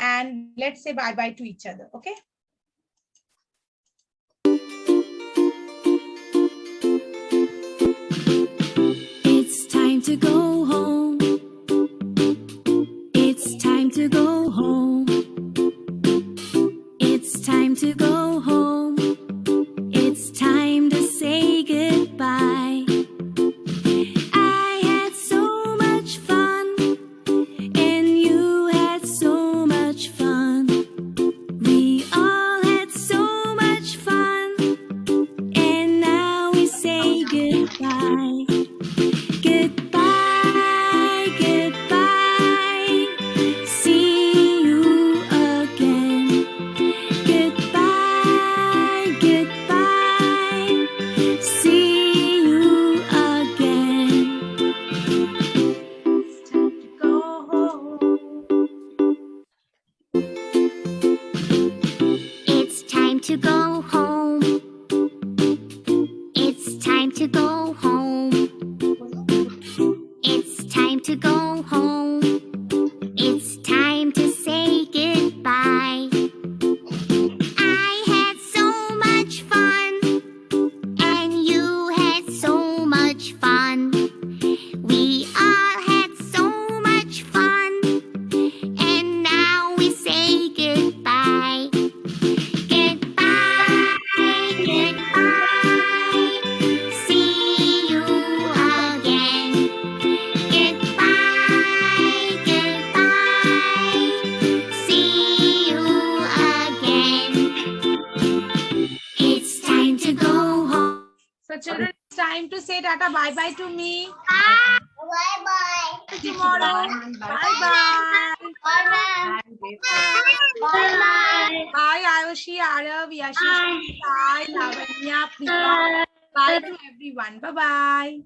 and let's say bye bye to each other. Okay. It's time to go home. It's time to go home. It's time to go to go home. It's time to go home. Children, it's time to say tata bye bye to me. Bye bye. Tomorrow. Bye bye. Bye bye. Bye Ayushi, Arav, Yashish, Sai, Lavanya, Priya. Bye to everyone. Bye bye.